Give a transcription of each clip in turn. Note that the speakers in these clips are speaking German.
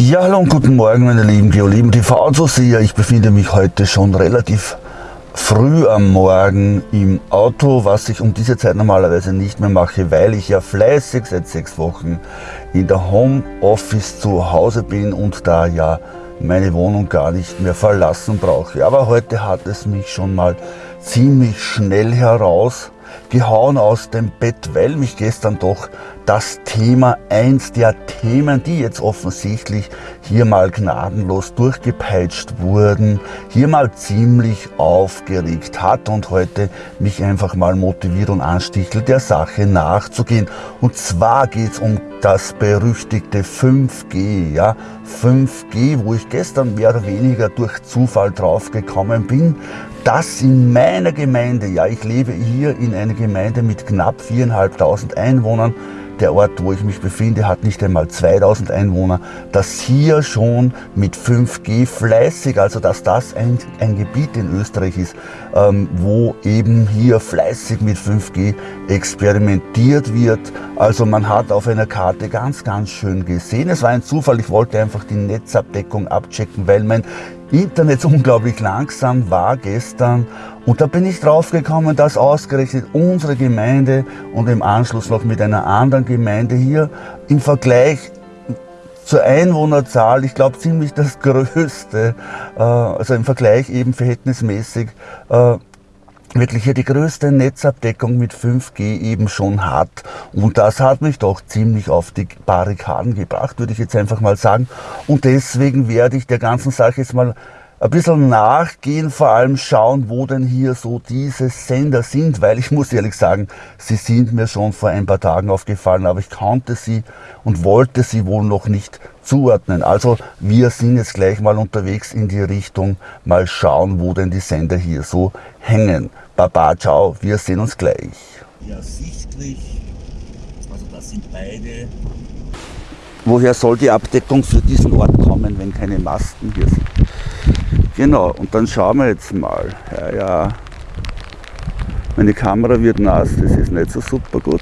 Ja, hallo und guten Morgen, meine lieben Geolieben TV-Zuseher. Ich befinde mich heute schon relativ früh am Morgen im Auto, was ich um diese Zeit normalerweise nicht mehr mache, weil ich ja fleißig seit sechs Wochen in der Homeoffice zu Hause bin und da ja meine Wohnung gar nicht mehr verlassen brauche. Aber heute hat es mich schon mal ziemlich schnell herausgehauen aus dem Bett, weil mich gestern doch das Thema, eins der Themen, die jetzt offensichtlich hier mal gnadenlos durchgepeitscht wurden, hier mal ziemlich aufgeregt hat und heute mich einfach mal motiviert und anstichelt, der Sache nachzugehen. Und zwar geht es um das berüchtigte 5G, ja, 5G, wo ich gestern mehr oder weniger durch Zufall drauf gekommen bin, dass in meiner Gemeinde, ja, ich lebe hier in einer Gemeinde mit knapp 4.500 Einwohnern, der Ort, wo ich mich befinde, hat nicht einmal 2000 Einwohner, dass hier schon mit 5G fleißig, also dass das ein, ein Gebiet in Österreich ist, ähm, wo eben hier fleißig mit 5G experimentiert wird. Also man hat auf einer Karte ganz, ganz schön gesehen. Es war ein Zufall, ich wollte einfach die Netzabdeckung abchecken, weil mein Internet unglaublich langsam war gestern und da bin ich drauf gekommen, dass ausgerechnet unsere Gemeinde und im Anschluss noch mit einer anderen Gemeinde hier im Vergleich zur Einwohnerzahl, ich glaube ziemlich das größte, äh, also im Vergleich eben verhältnismäßig, äh, wirklich hier die größte Netzabdeckung mit 5G eben schon hat. Und das hat mich doch ziemlich auf die Barrikaden gebracht, würde ich jetzt einfach mal sagen. Und deswegen werde ich der ganzen Sache jetzt mal ein bisschen nachgehen, vor allem schauen, wo denn hier so diese Sender sind, weil ich muss ehrlich sagen, sie sind mir schon vor ein paar Tagen aufgefallen, aber ich konnte sie und wollte sie wohl noch nicht zuordnen. Also wir sind jetzt gleich mal unterwegs in die Richtung, mal schauen, wo denn die Sender hier so hängen. Baba, ciao, wir sehen uns gleich. Ja, sichtlich, also das sind beide. Woher soll die Abdeckung für diesen Ort kommen, wenn keine Masten hier sind? Genau, und dann schauen wir jetzt mal. Ja, ja. Meine Kamera wird nass, das ist nicht so super gut.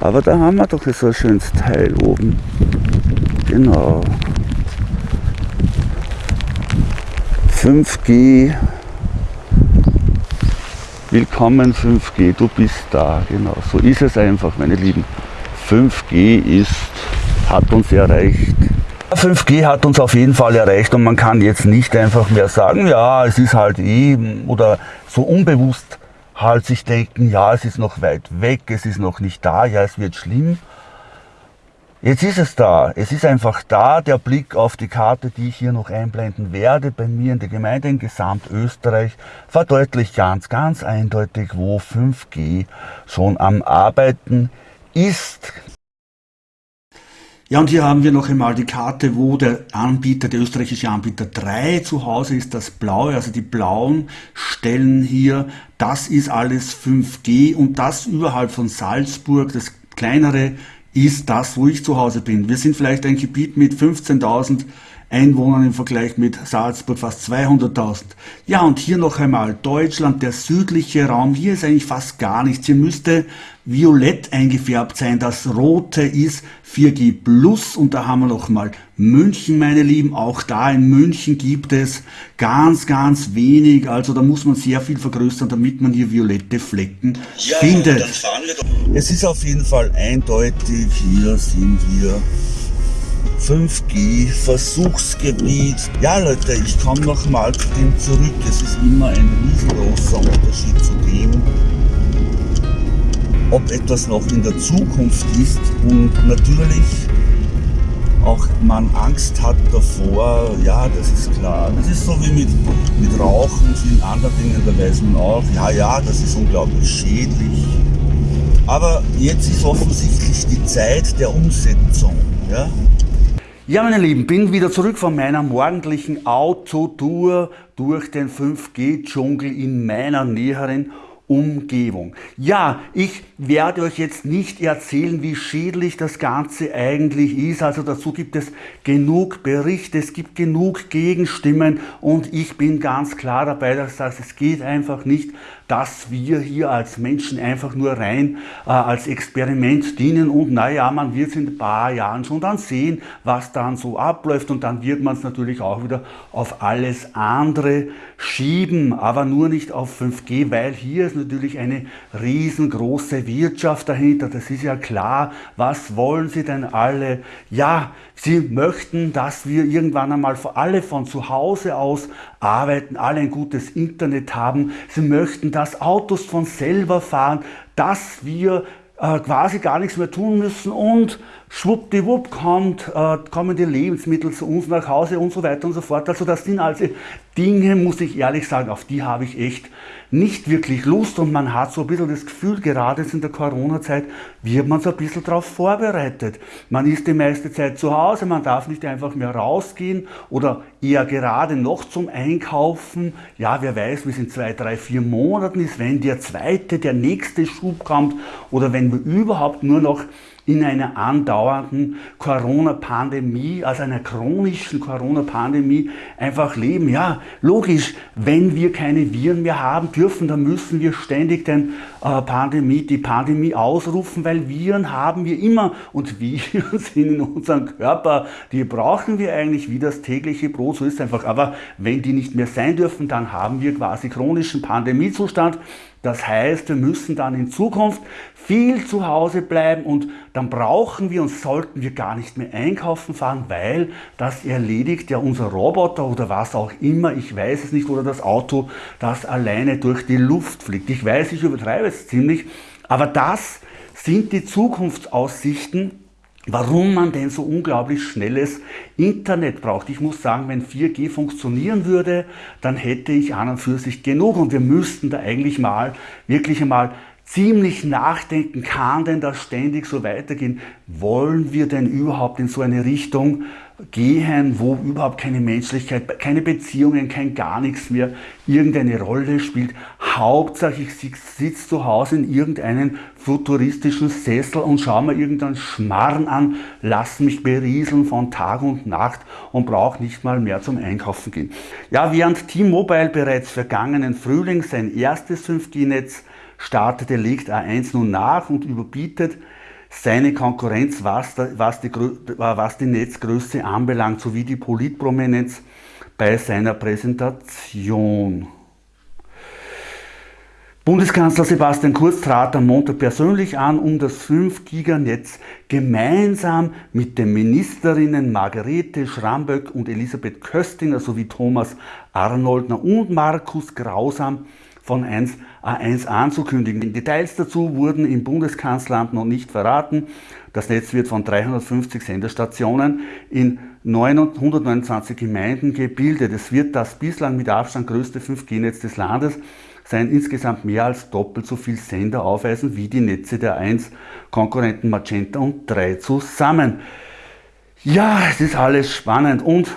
Aber da haben wir doch so ein schönes Teil oben. Genau. 5G. Willkommen 5G, du bist da. Genau, so ist es einfach, meine Lieben. 5G ist, hat uns erreicht. 5G hat uns auf jeden Fall erreicht und man kann jetzt nicht einfach mehr sagen, ja, es ist halt eh, oder so unbewusst halt sich denken, ja, es ist noch weit weg, es ist noch nicht da, ja, es wird schlimm. Jetzt ist es da, es ist einfach da, der Blick auf die Karte, die ich hier noch einblenden werde, bei mir in der Gemeinde in Gesamtösterreich, verdeutlicht ganz, ganz eindeutig, wo 5G schon am Arbeiten ist. Ja, und hier haben wir noch einmal die Karte, wo der Anbieter, der österreichische Anbieter 3 zu Hause ist, das blaue, also die blauen Stellen hier, das ist alles 5G und das überhalb von Salzburg, das kleinere ist das, wo ich zu Hause bin. Wir sind vielleicht ein Gebiet mit 15.000 Einwohnern im Vergleich mit Salzburg fast 200.000. Ja, und hier noch einmal Deutschland, der südliche Raum. Hier ist eigentlich fast gar nichts. Hier müsste violett eingefärbt sein. Das rote ist 4G Plus und da haben wir noch mal München, meine Lieben. Auch da in München gibt es ganz, ganz wenig. Also da muss man sehr viel vergrößern, damit man hier violette Flecken ja, findet. Es ist auf jeden Fall eindeutig, hier sind wir 5G Versuchsgebiet. Ja Leute, ich komme nochmal zu dem zurück. Es ist immer ein riesengroßer Unterschied zu dem, ob etwas noch in der Zukunft ist und natürlich auch man Angst hat davor, ja, das ist klar. Das ist so wie mit, mit Rauchen und vielen anderen Dingen, da weiß man auch, ja, ja, das ist unglaublich schädlich. Aber jetzt ist offensichtlich die Zeit der Umsetzung. Ja? Ja, meine Lieben, bin wieder zurück von meiner morgendlichen Autotour durch den 5G-Dschungel in meiner näheren Umgebung. Ja, ich werde euch jetzt nicht erzählen, wie schädlich das Ganze eigentlich ist. Also dazu gibt es genug Berichte, es gibt genug Gegenstimmen und ich bin ganz klar dabei, dass das, es geht einfach nicht dass wir hier als Menschen einfach nur rein äh, als Experiment dienen und naja, man wird es in ein paar Jahren schon dann sehen, was dann so abläuft und dann wird man es natürlich auch wieder auf alles andere schieben, aber nur nicht auf 5G, weil hier ist natürlich eine riesengroße Wirtschaft dahinter, das ist ja klar. Was wollen Sie denn alle? Ja, Sie möchten, dass wir irgendwann einmal alle von zu Hause aus arbeiten, alle ein gutes Internet haben. Sie möchten, dass Autos von selber fahren, dass wir äh, quasi gar nichts mehr tun müssen und schwuppdiwupp kommt, äh, kommen die Lebensmittel zu uns nach Hause und so weiter und so fort. Also das sind also Dinge, muss ich ehrlich sagen, auf die habe ich echt nicht wirklich Lust und man hat so ein bisschen das Gefühl, gerade jetzt in der Corona-Zeit wird man so ein bisschen darauf vorbereitet. Man ist die meiste Zeit zu Hause, man darf nicht einfach mehr rausgehen oder eher gerade noch zum Einkaufen. Ja, wer weiß, wie es in zwei, drei, vier Monaten ist, wenn der zweite, der nächste Schub kommt oder wenn wir überhaupt nur noch in einer andauernden Corona-Pandemie, also einer chronischen Corona-Pandemie einfach leben. Ja, logisch, wenn wir keine Viren mehr haben dürfen, dann müssen wir ständig den, äh, Pandemie, die Pandemie ausrufen, weil Viren haben wir immer und Viren sind in unserem Körper, die brauchen wir eigentlich wie das tägliche Brot, so ist es einfach. Aber wenn die nicht mehr sein dürfen, dann haben wir quasi chronischen Pandemiezustand. Das heißt, wir müssen dann in Zukunft viel zu Hause bleiben und dann brauchen wir und sollten wir gar nicht mehr einkaufen fahren, weil das erledigt ja unser Roboter oder was auch immer, ich weiß es nicht, oder das Auto, das alleine durch die Luft fliegt. Ich weiß, ich übertreibe es ziemlich, aber das sind die Zukunftsaussichten, warum man denn so unglaublich schnelles Internet braucht. Ich muss sagen, wenn 4G funktionieren würde, dann hätte ich an und für sich genug und wir müssten da eigentlich mal, wirklich einmal ziemlich nachdenken, kann denn das ständig so weitergehen? Wollen wir denn überhaupt in so eine Richtung gehen, wo überhaupt keine Menschlichkeit, keine Beziehungen, kein gar nichts mehr irgendeine Rolle spielt? Hauptsache ich sitze zu Hause in irgendeinem futuristischen Sessel und schaue mir irgendeinen Schmarrn an, lasse mich berieseln von Tag und Nacht und brauche nicht mal mehr zum Einkaufen gehen. Ja, während T-Mobile bereits vergangenen Frühling sein erstes 5G-Netz startete, legt A1 nun nach und überbietet seine Konkurrenz, was, was, die, was die Netzgröße anbelangt, sowie die Politprominenz bei seiner Präsentation. Bundeskanzler Sebastian Kurz trat am Montag persönlich an, um das 5-Giga-Netz gemeinsam mit den Ministerinnen Margarete Schramböck und Elisabeth Köstinger sowie Thomas Arnoldner und Markus Grausam von 1 A1 anzukündigen. Details dazu wurden im Bundeskanzleramt noch nicht verraten. Das Netz wird von 350 Senderstationen in 129 Gemeinden gebildet. Es wird das bislang mit Abstand größte 5G-Netz des Landes sein, insgesamt mehr als doppelt so viel Sender aufweisen wie die Netze der 1 Konkurrenten Magenta und 3 zusammen. Ja, es ist alles spannend und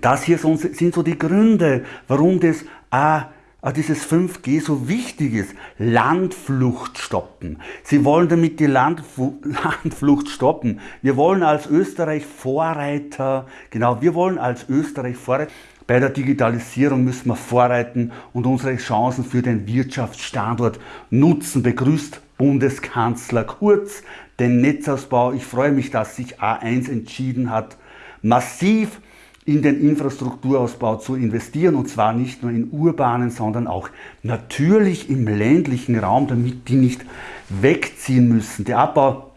das hier sind so die Gründe, warum das A Ah, dieses 5G so wichtig ist, Landflucht stoppen. Sie wollen damit die Landfu Landflucht stoppen. Wir wollen als Österreich Vorreiter, genau, wir wollen als Österreich Vorreiter. Bei der Digitalisierung müssen wir vorreiten und unsere Chancen für den Wirtschaftsstandort nutzen, begrüßt Bundeskanzler Kurz den Netzausbau. Ich freue mich, dass sich A1 entschieden hat, massiv in den Infrastrukturausbau zu investieren und zwar nicht nur in urbanen, sondern auch natürlich im ländlichen Raum, damit die nicht wegziehen müssen. Der Abbau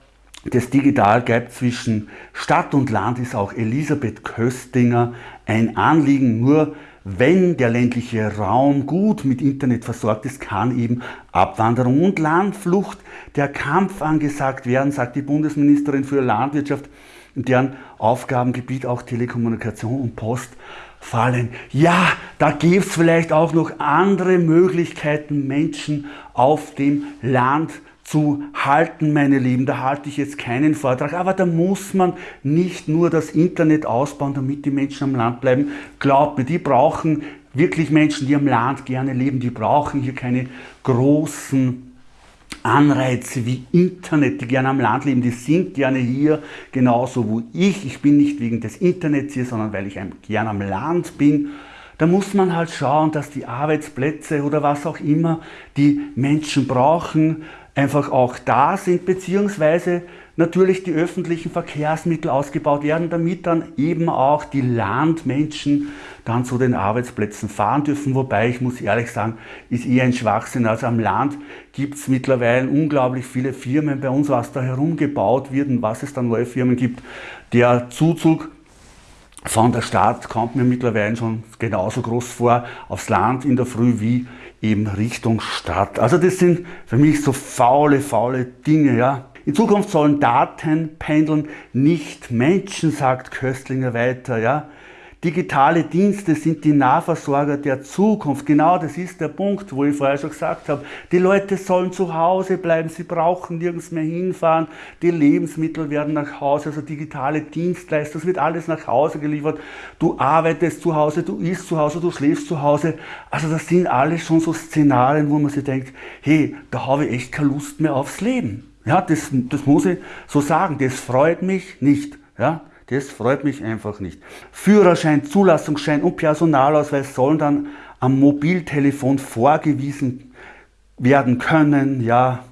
des Digitalgap zwischen Stadt und Land ist auch Elisabeth Köstinger ein Anliegen. Nur wenn der ländliche Raum gut mit Internet versorgt ist, kann eben Abwanderung und Landflucht der Kampf angesagt werden, sagt die Bundesministerin für Landwirtschaft in deren Aufgabengebiet auch Telekommunikation und Post fallen. Ja, da gibt es vielleicht auch noch andere Möglichkeiten, Menschen auf dem Land zu halten, meine Lieben. Da halte ich jetzt keinen Vortrag, aber da muss man nicht nur das Internet ausbauen, damit die Menschen am Land bleiben. Glaubt mir, die brauchen wirklich Menschen, die am Land gerne leben, die brauchen hier keine großen Anreize wie Internet, die gerne am Land leben, die sind gerne hier, genauso wie ich. Ich bin nicht wegen des Internets hier, sondern weil ich gerne am Land bin. da muss man halt schauen, dass die Arbeitsplätze oder was auch immer die Menschen brauchen, einfach auch da sind, beziehungsweise natürlich die öffentlichen Verkehrsmittel ausgebaut werden, damit dann eben auch die Landmenschen dann zu den Arbeitsplätzen fahren dürfen. Wobei ich muss ehrlich sagen, ist eher ein Schwachsinn. Also am Land gibt es mittlerweile unglaublich viele Firmen bei uns, was da herumgebaut wird und was es da neue Firmen gibt. Der Zuzug von der Stadt kommt mir mittlerweile schon genauso groß vor, aufs Land in der Früh wie eben Richtung Stadt. Also das sind für mich so faule, faule Dinge, ja. In Zukunft sollen Daten pendeln, nicht Menschen, sagt Köstlinger weiter, ja. Digitale Dienste sind die Nahversorger der Zukunft. Genau das ist der Punkt, wo ich vorher schon gesagt habe. Die Leute sollen zu Hause bleiben, sie brauchen nirgends mehr hinfahren. Die Lebensmittel werden nach Hause, also digitale Dienstleistungen, das wird alles nach Hause geliefert. Du arbeitest zu Hause, du isst zu Hause, du schläfst zu Hause. Also das sind alles schon so Szenarien, wo man sich denkt, hey, da habe ich echt keine Lust mehr aufs Leben. Ja, das, das muss ich so sagen, das freut mich nicht. Ja. Das freut mich einfach nicht. Führerschein, Zulassungsschein und Personalausweis sollen dann am Mobiltelefon vorgewiesen werden können. Ja,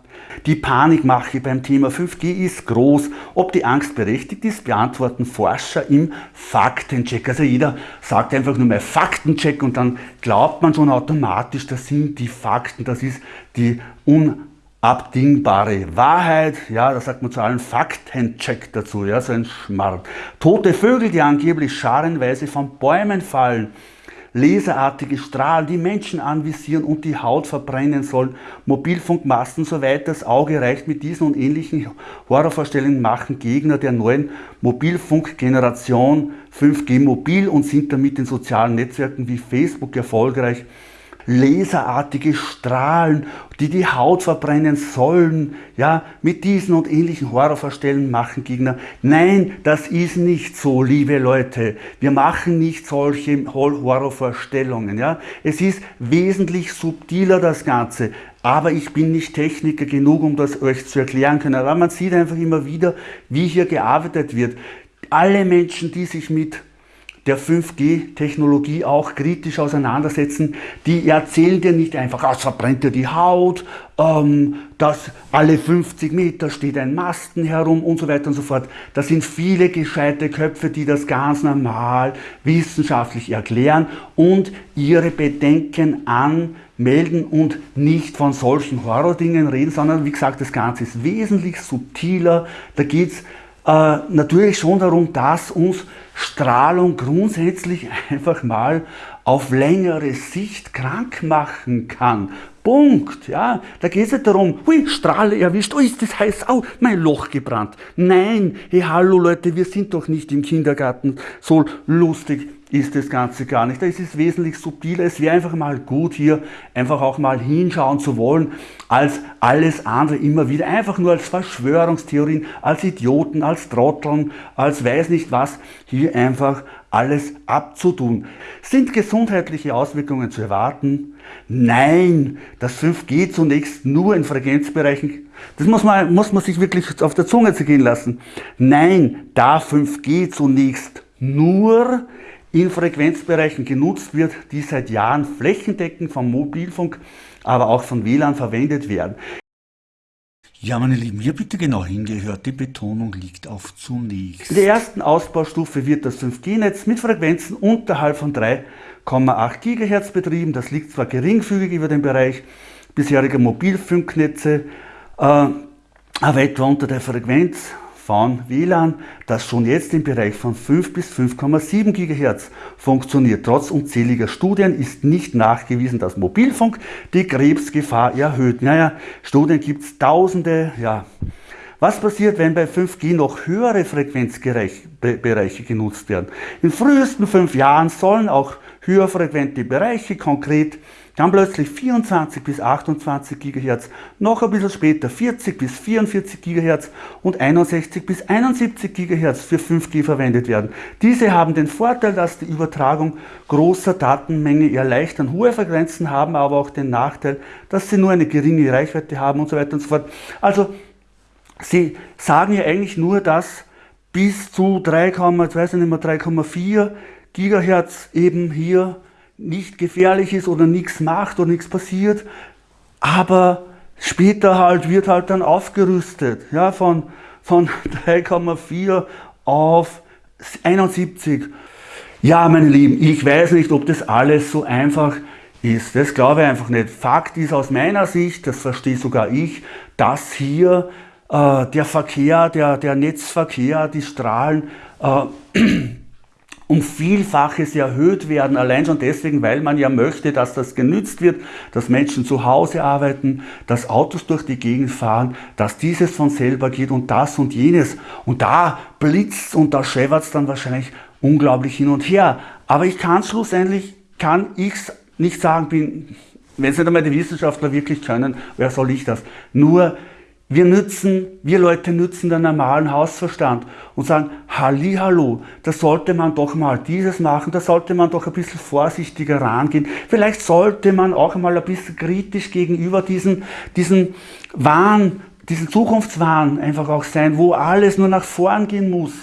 die Panikmache beim Thema 5G ist groß. Ob die Angst berechtigt ist, beantworten Forscher im Faktencheck. Also jeder sagt einfach nur mal Faktencheck und dann glaubt man schon automatisch, das sind die Fakten, das ist die un abdingbare Wahrheit, ja, da sagt man zu allen Faktencheck dazu, ja, so ein Schmarrn. Tote Vögel, die angeblich scharenweise von Bäumen fallen, laserartige Strahlen, die Menschen anvisieren und die Haut verbrennen sollen, Mobilfunkmasten, soweit das Auge reicht, mit diesen und ähnlichen Horrorvorstellungen machen Gegner der neuen Mobilfunkgeneration 5G mobil und sind damit in sozialen Netzwerken wie Facebook erfolgreich laserartige Strahlen, die die Haut verbrennen sollen, ja, mit diesen und ähnlichen Horrorvorstellungen machen Gegner. Nein, das ist nicht so, liebe Leute. Wir machen nicht solche Horrorvorstellungen, ja. Es ist wesentlich subtiler, das Ganze. Aber ich bin nicht Techniker genug, um das euch zu erklären können. Aber man sieht einfach immer wieder, wie hier gearbeitet wird. Alle Menschen, die sich mit der 5G-Technologie auch kritisch auseinandersetzen. Die erzählen dir nicht einfach, ah, es verbrennt dir die Haut, ähm, dass alle 50 Meter steht ein Masten herum und so weiter und so fort. Das sind viele gescheite Köpfe, die das ganz normal wissenschaftlich erklären und ihre Bedenken anmelden und nicht von solchen Horrordingen reden, sondern wie gesagt, das Ganze ist wesentlich subtiler. Da geht es äh, natürlich schon darum, dass uns Strahlung grundsätzlich einfach mal auf längere Sicht krank machen kann. Punkt. Ja, da geht es nicht darum, hui, Strahle erwischt, oh, ist das heiß, oh, mein Loch gebrannt. Nein, hey, hallo Leute, wir sind doch nicht im Kindergarten so lustig ist das Ganze gar nicht. Da ist es wesentlich subtiler. Es wäre einfach mal gut, hier einfach auch mal hinschauen zu wollen, als alles andere immer wieder. Einfach nur als Verschwörungstheorien, als Idioten, als Trotteln, als weiß nicht was, hier einfach alles abzutun. Sind gesundheitliche Auswirkungen zu erwarten? Nein, das 5G zunächst nur in Frequenzbereichen, das muss man, muss man sich wirklich auf der Zunge zergehen lassen. Nein, da 5G zunächst nur in Frequenzbereichen genutzt wird, die seit Jahren flächendeckend vom Mobilfunk, aber auch von WLAN verwendet werden. Ja, meine Lieben, hier bitte genau hingehört. Die Betonung liegt auf zunächst. In der ersten Ausbaustufe wird das 5G-Netz mit Frequenzen unterhalb von 3,8 GHz betrieben. Das liegt zwar geringfügig über den Bereich bisheriger Mobilfunknetze, äh, aber etwa unter der Frequenz von WLAN, das schon jetzt im Bereich von 5 bis 5,7 GHz funktioniert. Trotz unzähliger Studien ist nicht nachgewiesen, dass Mobilfunk die Krebsgefahr erhöht. Naja, Studien gibt es tausende, ja. Was passiert, wenn bei 5G noch höhere Frequenzbereiche genutzt werden? In frühesten fünf Jahren sollen auch höherfrequente Bereiche konkret dann plötzlich 24 bis 28 GHz, noch ein bisschen später 40 bis 44 GHz und 61 bis 71 GHz für 5G verwendet werden. Diese haben den Vorteil, dass die Übertragung großer Datenmenge erleichtern. Hohe Frequenzen haben aber auch den Nachteil, dass sie nur eine geringe Reichweite haben und so weiter und so fort. Also sie sagen ja eigentlich nur, dass bis zu 3,4 GHz eben hier nicht gefährlich ist oder nichts macht oder nichts passiert, aber später halt wird halt dann aufgerüstet, ja, von, von 3,4 auf 71. Ja, meine Lieben, ich weiß nicht, ob das alles so einfach ist. Das glaube ich einfach nicht. Fakt ist aus meiner Sicht, das verstehe sogar ich, dass hier äh, der Verkehr, der, der Netzverkehr, die Strahlen äh, um Vielfaches erhöht werden, allein schon deswegen, weil man ja möchte, dass das genützt wird, dass Menschen zu Hause arbeiten, dass Autos durch die Gegend fahren, dass dieses von selber geht und das und jenes. Und da blitzt und da scheppert es dann wahrscheinlich unglaublich hin und her. Aber ich kann schlussendlich, kann ich nicht sagen, bin, wenn es nicht einmal die Wissenschaftler wirklich können, wer soll ich das? Nur wir nützen, wir Leute nützen den normalen Hausverstand und sagen, Hallo, da sollte man doch mal dieses machen, da sollte man doch ein bisschen vorsichtiger rangehen. Vielleicht sollte man auch mal ein bisschen kritisch gegenüber diesen, diesen Wahn, diesen Zukunftswahn einfach auch sein, wo alles nur nach vorn gehen muss.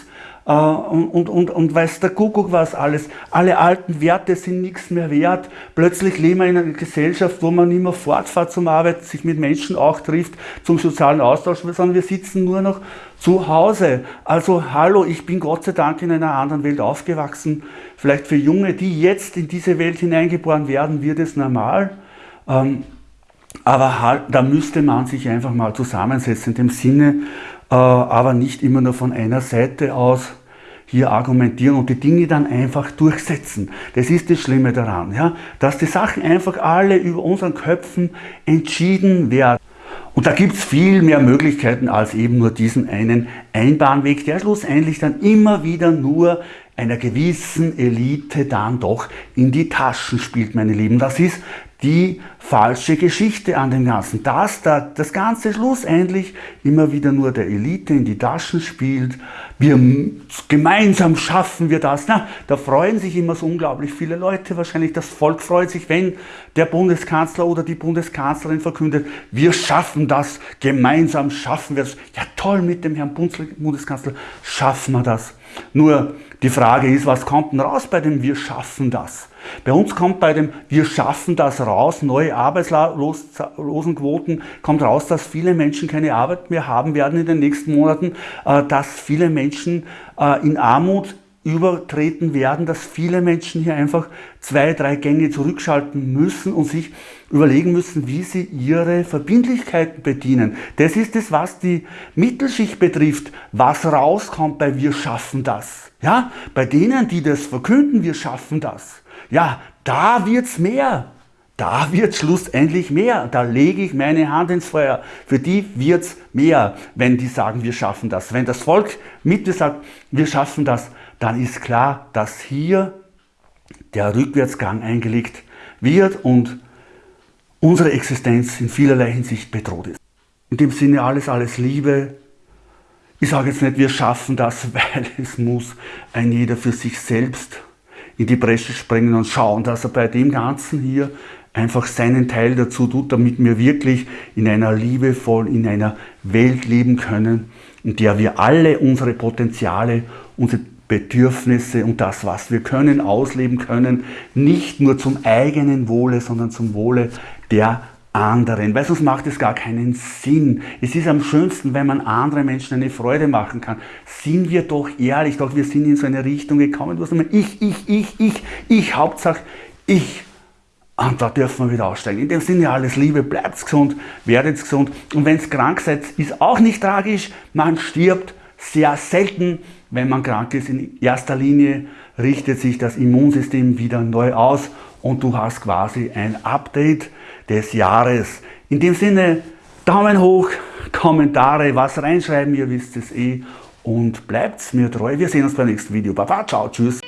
Äh, und, und, und, und weiß der Kuckuck was alles. Alle alten Werte sind nichts mehr wert. Plötzlich leben wir in einer Gesellschaft, wo man mehr fortfährt zum Arbeit, sich mit Menschen auch trifft, zum sozialen Austausch, sondern wir sitzen nur noch zu Hause. Also hallo, ich bin Gott sei Dank in einer anderen Welt aufgewachsen. Vielleicht für Junge, die jetzt in diese Welt hineingeboren werden, wird es normal. Ähm, aber halt, da müsste man sich einfach mal zusammensetzen in dem Sinne, aber nicht immer nur von einer Seite aus hier argumentieren und die Dinge dann einfach durchsetzen. Das ist das Schlimme daran, ja? dass die Sachen einfach alle über unseren Köpfen entschieden werden. Und da gibt es viel mehr Möglichkeiten als eben nur diesen einen Einbahnweg, der schlussendlich dann immer wieder nur einer gewissen Elite dann doch in die Taschen spielt, meine Lieben. Das ist die falsche Geschichte an dem Ganzen. Dass da das Ganze schlussendlich immer wieder nur der Elite in die Taschen spielt. Wir gemeinsam schaffen wir das. Na, da freuen sich immer so unglaublich viele Leute. Wahrscheinlich das Volk freut sich, wenn der Bundeskanzler oder die Bundeskanzlerin verkündet, wir schaffen das, gemeinsam schaffen wir es. Ja toll, mit dem Herrn Bundeskanzler schaffen wir das. Nur die Frage ist, was kommt denn raus bei dem Wir schaffen das? Bei uns kommt bei dem Wir schaffen das raus, neue Arbeitslosenquoten, kommt raus, dass viele Menschen keine Arbeit mehr haben werden in den nächsten Monaten, äh, dass viele Menschen äh, in Armut übertreten werden, dass viele Menschen hier einfach zwei, drei Gänge zurückschalten müssen und sich überlegen müssen, wie sie ihre Verbindlichkeiten bedienen. Das ist es, was die Mittelschicht betrifft, was rauskommt bei Wir schaffen das. Ja, bei denen, die das verkünden, wir schaffen das. Ja, da wird's mehr. Da wird schlussendlich mehr. Da lege ich meine Hand ins Feuer. Für die wird's mehr, wenn die sagen, wir schaffen das. Wenn das Volk Mitte sagt, wir schaffen das, dann ist klar, dass hier der Rückwärtsgang eingelegt wird und unsere Existenz in vielerlei Hinsicht bedroht ist. In dem Sinne alles, alles Liebe. Ich sage jetzt nicht, wir schaffen das, weil es muss ein jeder für sich selbst in die Bresche springen und schauen, dass er bei dem Ganzen hier einfach seinen Teil dazu tut, damit wir wirklich in einer liebevollen, in einer Welt leben können, in der wir alle unsere Potenziale, unsere Bedürfnisse und das, was wir können, ausleben können, nicht nur zum eigenen Wohle, sondern zum Wohle der anderen, weil sonst macht es gar keinen Sinn. Es ist am schönsten, wenn man anderen Menschen eine Freude machen kann. Sind wir doch ehrlich, doch wir sind in so eine Richtung gekommen, wo es ich, ich, ich, ich, ich, Hauptsache ich. Und da dürfen wir wieder aussteigen. In dem Sinne alles Liebe, bleibt gesund, werdet gesund. Und wenn es krank seid, ist auch nicht tragisch. Man stirbt sehr selten, wenn man krank ist. In erster Linie richtet sich das Immunsystem wieder neu aus und du hast quasi ein Update des Jahres. In dem Sinne, Daumen hoch, Kommentare, was reinschreiben, ihr wisst es eh und bleibt mir treu. Wir sehen uns beim nächsten Video. Baba, ciao, tschüss.